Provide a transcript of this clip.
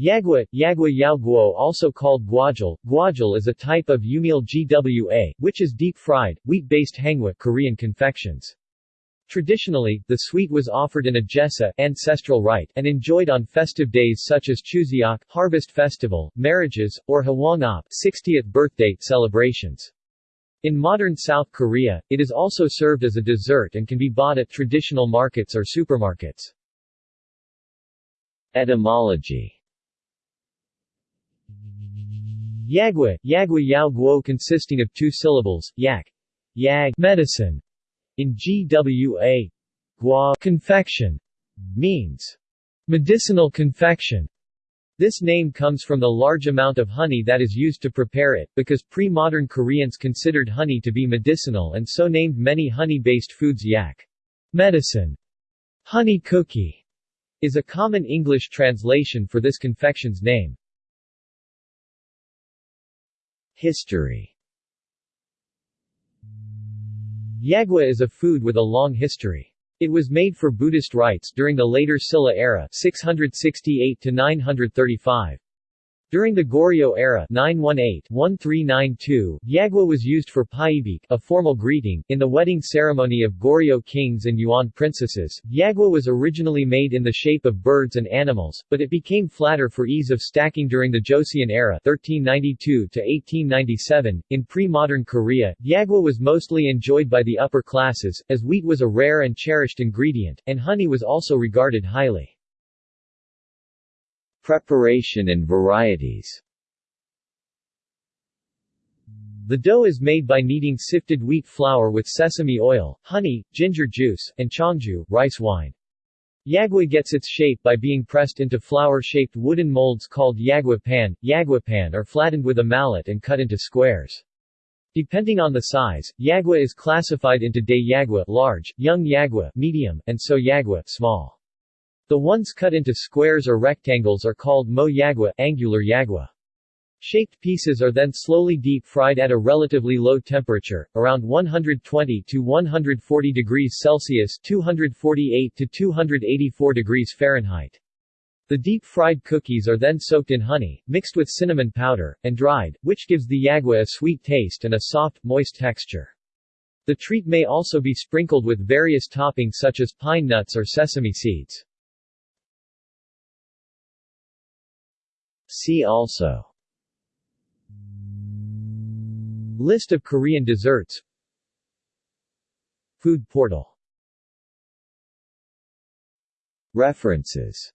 Yakgwa, Yakgwa Yao Guo also called gwajul, gwajul is a type of yumilgwa, which is deep-fried, wheat-based hangwa Korean confections. Traditionally, the sweet was offered in a jesa ancestral rite and enjoyed on festive days such as Chuseok harvest festival, marriages, or Hwangap 60th birthday celebrations. In modern South Korea, it is also served as a dessert and can be bought at traditional markets or supermarkets. Etymology Yakgwa, Yakgwa Yao Guo consisting of two syllables, yak, yag, medicine, in GWA, gua, confection, means medicinal confection. This name comes from the large amount of honey that is used to prepare it, because pre-modern Koreans considered honey to be medicinal and so named many honey-based foods yak, medicine, honey cookie, is a common English translation for this confection's name. History Yakgwa is a food with a long history. It was made for Buddhist rites during the later Silla era 668 to 935. During the Goryeo era 918-1392, Yakgwa was used for pyebaek, a formal greeting, in the wedding ceremony of Goryeo kings and Yuan princesses. Yakgwa was originally made in the shape of birds and animals, but it became flatter for ease of stacking during the Joseon era 1392-1897. In pre-modern Korea, yakgwa was mostly enjoyed by the upper classes, as wheat was a rare and cherished ingredient, and honey was also regarded highly. Preparation and varieties The dough is made by kneading sifted wheat flour with sesame oil, honey, ginger juice, and cheongju, rice wine. Yakgwa gets its shape by being pressed into flower-shaped wooden molds called yakgwa pan, yakgwa pan are flattened with a mallet and cut into squares. Depending on the size, yakgwa is classified into dae yakgwa large, young yakgwa medium, and so yakgwa small. The ones cut into squares or rectangles are called mo yakgwa angular yakgwa. Shaped pieces are then slowly deep-fried at a relatively low temperature, around 120 to 140 degrees Celsius 248 to 284 degrees Fahrenheit. The deep-fried cookies are then soaked in honey, mixed with cinnamon powder, and dried, which gives the yakgwa a sweet taste and a soft, moist texture. The treat may also be sprinkled with various toppings such as pine nuts or sesame seeds. See also. List of Korean desserts. Food portal. References